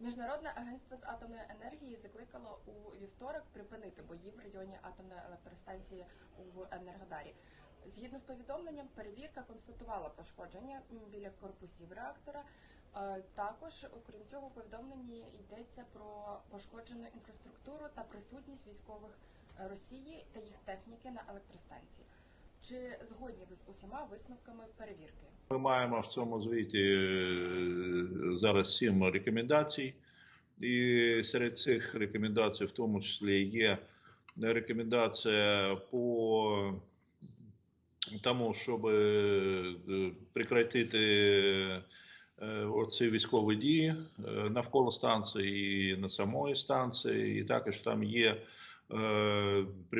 Міжнародне агентство з атомної енергії закликало у вівторок припинити бої в районі атомної електростанції в Енергодарі. Згідно з повідомленням, перевірка констатувала пошкодження біля корпусів реактора. Е, Також, окрім цього, у повідомленні йдеться про пошкоджену інфраструктуру та присутність військових е, Росії та їх техніки на електростанції. Чи згодні ви з усіма висновками перевірки? Ми маємо в цьому звіті е, зараз сім рекомендацій, і серед цих рекомендацій, в тому числі, є рекомендація по тому, щоб е, прекратити е, оці військові дії навколо станції і на самої станції, і також там є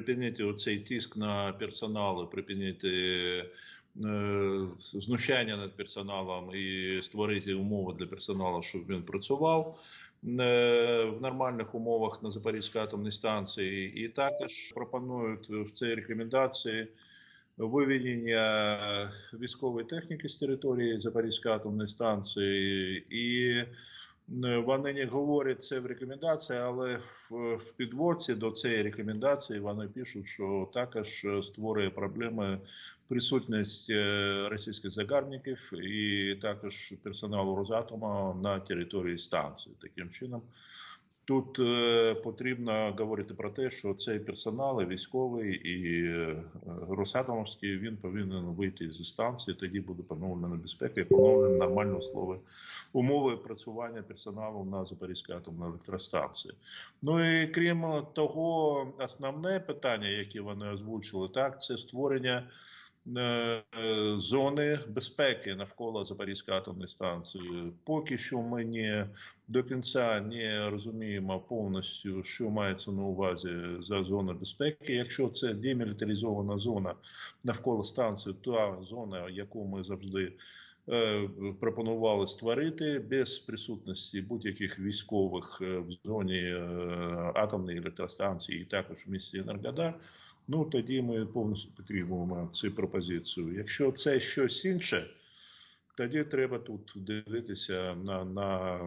припинити оцей тиск на персонал, припинити е, знущання над персоналом і створити умови для персоналу, щоб він працював е, в нормальних умовах на Запорізькій атомній станції, і також пропонують в цій рекомендації виведення військової техніки з території Запорізької атомної станції, і вони не говорять це в рекомендації, але в, в підводці до цієї рекомендації вони пишуть, що також створює проблеми присутність е, російських загарбників і також персоналу Росатома на території станції. Таким чином, тут е, потрібно говорити про те, що цей персонал, військовий і е, Росатомовський, він повинен вийти зі станції. Тоді буде поновлена безпека і поновлені нормальні услови, умови працювання персоналу на Запорізькій атомній електростанції. Ну і крім того, основне питання, яке вони озвучили, так це створення. Е, Зони безпеки навколо Запорізької атомної станції. Поки що ми не до кінця не розуміємо повністю, що мається на увазі за зона безпеки. Якщо це демілітаризована зона навколо станції, та зона, яку ми завжди е, пропонували створити без присутності будь-яких військових е, в зоні е, атомної електростанції, і також в місті Енергодар. Ну тоді ми повністю підтримуємо цю пропозицію. Якщо це щось інше, тоді треба тут дивитися на, на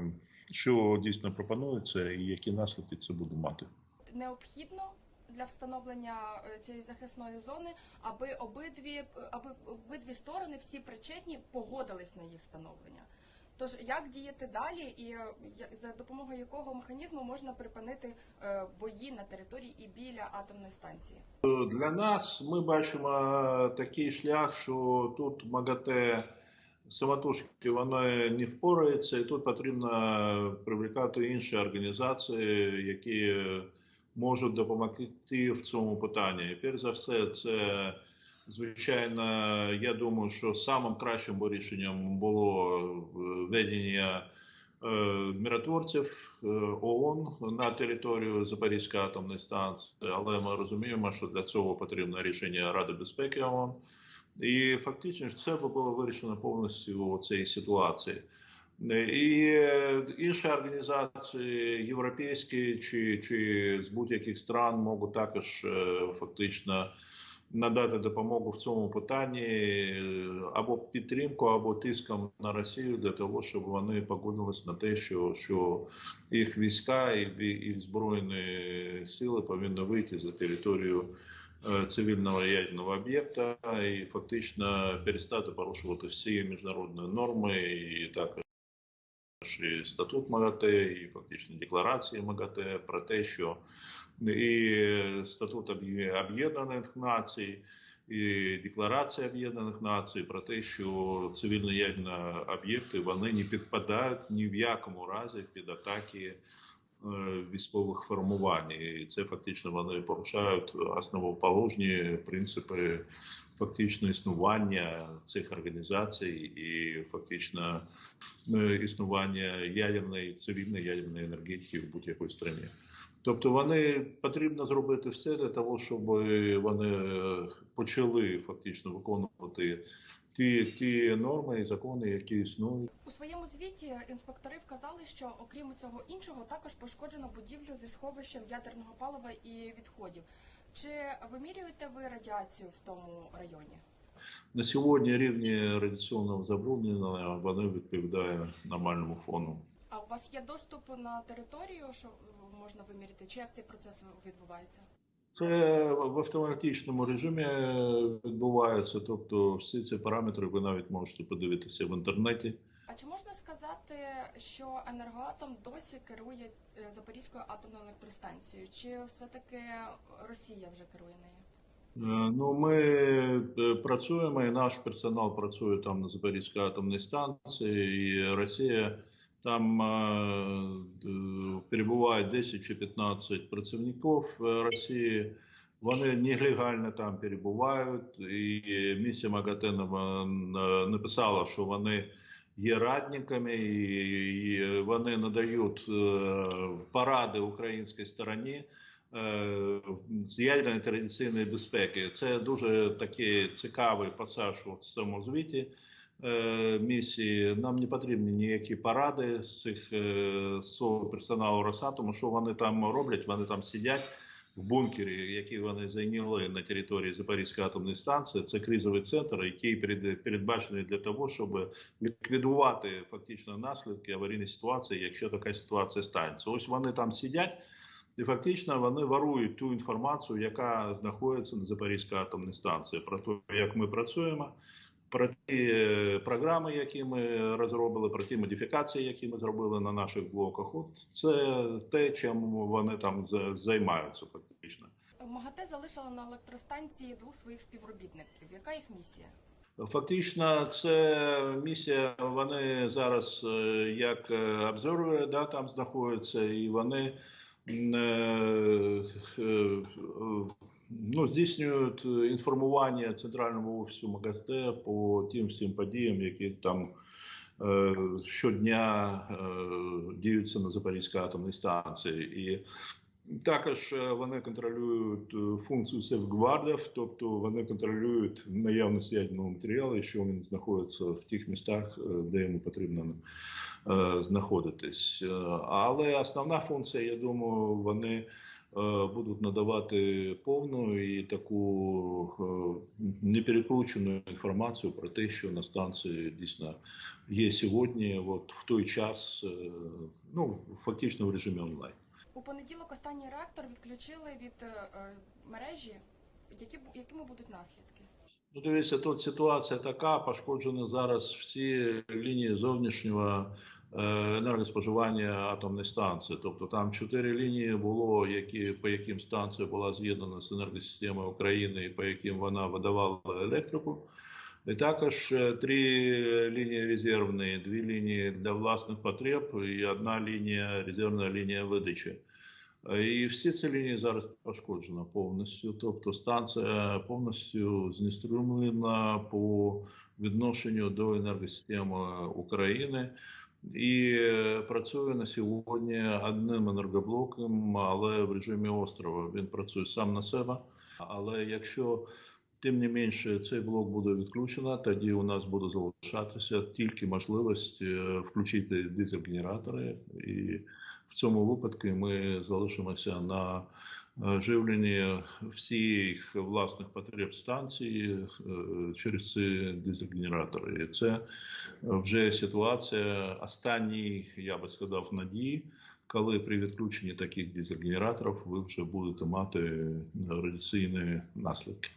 що дійсно пропонується і які наслідки це буде мати. необхідно для встановлення е, цієї захисної зони, аби обидві аби обидві сторони, всі причетні, погодились на її встановлення. Тож як діяти далі, і е, за допомогою якого механізму можна припинити е, бої на території і біля атомної станції? Для нас ми бачимо такий шлях, що тут МАГАТЕ самотужки воно не впорається, і тут потрібно привлекати інші організації, які можуть допомогти в цьому питанні. І перш за все, це звичайно, я думаю, що самим кращим рішенням було введення е, миротворців е, ООН на територію Запорізької атомної станції, але ми розуміємо, що для цього потрібно рішення Ради безпеки ООН. І фактично це було вирішено повністю у цій ситуації. І е, інші організації європейські чи, чи з будь-яких стран можуть також е, фактично надати допомогу в цьому питанні е, або підтримку, або тиском на Росію для того, щоб вони погодились на те, що, що їх війська і їх збройні сили повинні вийти за територію е, цивільного ядерного об'єкта і фактично перестати порушувати всі міжнародні норми і також і статут МАГАТЕ, і фактично декларації МАГАТЕ про те, що і статут Об'єднаних Націй, і Декларація Об'єднаних Націй про те, що цивільні ядерні об'єкти вони не підпадають ні в якому разі під атаки е, військових формувань. І це фактично вони порушають основоположні принципи фактично існування цих організацій і фактично існування ядерної цивільної ядерної енергетики в будь-якій країні. Тобто вони потрібно зробити все для того, щоб вони е, почали фактично виконувати ті, ті норми і закони, які існують. У своєму звіті інспектори вказали, що окрім усього іншого також пошкоджено будівлю зі сховищем ядерного палива і відходів. Чи вимірюєте ви радіацію в тому районі? На сьогодні рівні радіаційного забруднення вони відповідають нормальному фону. А у вас є доступ на територію, що можна виміряти, чи як цей процес відбувається? Це в автоматичному режимі відбувається. Тобто, всі ці параметри ви навіть можете подивитися в інтернеті. А чи можна сказати, що енергоатом досі керує е, Запорізькою атомною електростанцією? Чи все-таки Росія вже керує нею? Е, Ну, ми е, працюємо, і наш персонал працює там на Запорізькій атомній станції, і Росія там е, д- 10 чи 15 працівників е, Росії. Вони нелегально там перебувають, і місія МАГАТЕ нам, е, написала, що вони є радниками, і вони надають поради українській стороні з ядерної традиційної безпеки. Це дуже такий цікавий пасаж у цьому звіті місії. Нам не потрібні ніякі поради з цих е, з персоналу Росатому. Що вони там роблять? Вони там сидять. В бункері, який вони зайняли на території Запорізької атомної станції, це кризовий центр, який перед- передбачений для того, щоб ліквідувати фактично наслідки аварійної ситуації, якщо така ситуація станеться. Ось вони там сидять, і фактично вони ворують ту інформацію, яка знаходиться на Запорізькій атомній станції, про те, як ми працюємо, про ті е, програми, які ми розробили, про ті модифікації, які ми зробили на наших блоках. От це те, чим вони там за- займаються, фактично. МАГАТЕ залишила на електростанції двох своїх співробітників. Яка їх місія? Фактично, це місія. Вони зараз е, як е, обзорвери, да, там знаходяться, і вони ну, здійснюють інформування центральному офісу МАГАСТЕ по тим всім подіям, які там е, щодня е, діються на Запорізькій атомній станції. І також е, вони контролюють е, функцію сейфгвардів, тобто вони контролюють наявність ядерного матеріалу, якщо він знаходиться в тих містах, е, де йому потрібно е, знаходитись. Е, Але основна функція, я думаю, вони е, будуть надавати повну і таку е, неперекручену інформацію про те, що на станції дійсно є сьогодні, от в той час, е, ну фактично в режимі онлайн. У понеділок останній реактор відключили від мережі. Які, якими будуть наслідки? Ну, дивіться, тут ситуація така: пошкоджені зараз всі лінії зовнішнього енергоспоживання атомної станції. Тобто там чотири лінії було, які по яким станція була з'єднана з енергосистемою України, і по яким вона видавала електрику. І також е, три лінії резервні, дві лінії для власних потреб і одна лінія резервна лінія видачі. Е, І всі ці лінії зараз пошкоджені повністю. Тобто станція повністю знеструмлена по відношенню до енергосистеми України і е, працює на сьогодні одним енергоблоком, але в режимі острова. Він працює сам на себе. Але якщо тим не менше цей блок буде відключено, тоді у нас буде залишатися тільки можливість е, включити дизель-генератори і в цьому випадку ми залишимося на е, живленні всіх власних потреб станції е, через ці дизель-генератори. І це вже ситуація останній, я би сказав, надії. Коли при відключенні таких дизель-генераторів ви вже будете мати радіаційні наслідки.